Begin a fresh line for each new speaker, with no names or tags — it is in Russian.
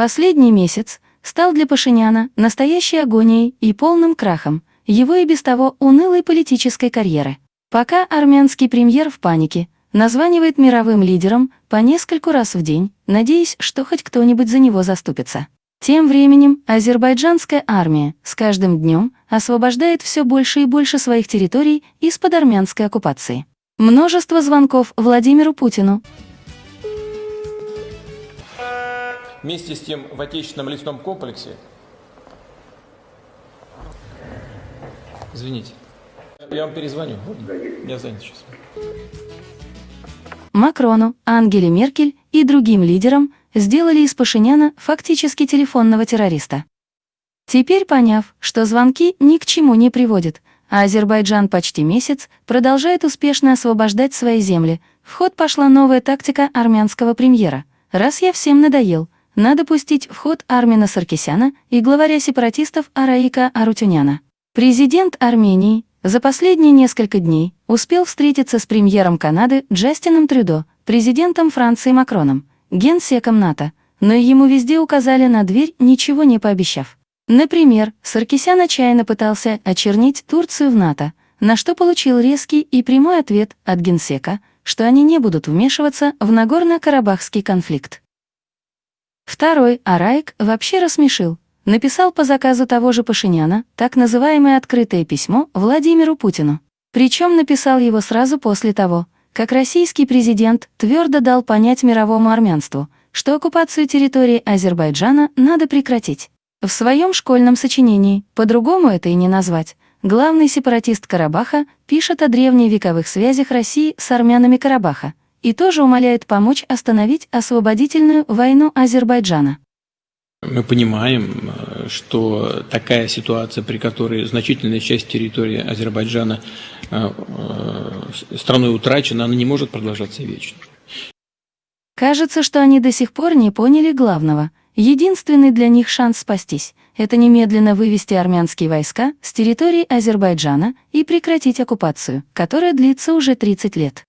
Последний месяц стал для Пашиняна настоящей агонией и полным крахом его и без того унылой политической карьеры. Пока армянский премьер в панике, названивает мировым лидером по нескольку раз в день, надеясь, что хоть кто-нибудь за него заступится. Тем временем азербайджанская армия с каждым днем освобождает все больше и больше своих территорий из-под армянской оккупации. Множество звонков Владимиру Путину.
Вместе с тем в отечественном лесном комплексе... Извините. Я вам перезвоню. Я занят сейчас.
Макрону, Ангеле Меркель и другим лидерам сделали из Пашиняна фактически телефонного террориста. Теперь поняв, что звонки ни к чему не приводят, а Азербайджан почти месяц продолжает успешно освобождать свои земли, в ход пошла новая тактика армянского премьера. Раз я всем надоел, надо пустить в ход Армина Саркисяна и главаря сепаратистов Араика Арутюняна. Президент Армении за последние несколько дней успел встретиться с премьером Канады Джастином Трюдо, президентом Франции Макроном, генсеком НАТО, но ему везде указали на дверь, ничего не пообещав. Например, Саркисян отчаянно пытался очернить Турцию в НАТО, на что получил резкий и прямой ответ от генсека, что они не будут вмешиваться в Нагорно-Карабахский конфликт. Второй, Араик, вообще рассмешил, написал по заказу того же Пашиняна так называемое открытое письмо Владимиру Путину. Причем написал его сразу после того, как российский президент твердо дал понять мировому армянству, что оккупацию территории Азербайджана надо прекратить. В своем школьном сочинении, по-другому это и не назвать, главный сепаратист Карабаха пишет о древневековых связях России с армянами Карабаха и тоже умоляет помочь остановить освободительную войну Азербайджана.
Мы понимаем, э, что такая ситуация, при которой значительная часть территории Азербайджана э, э, страной утрачена, она не может продолжаться вечно.
Кажется, что они до сих пор не поняли главного. Единственный для них шанс спастись – это немедленно вывести армянские войска с территории Азербайджана и прекратить оккупацию, которая длится уже 30 лет.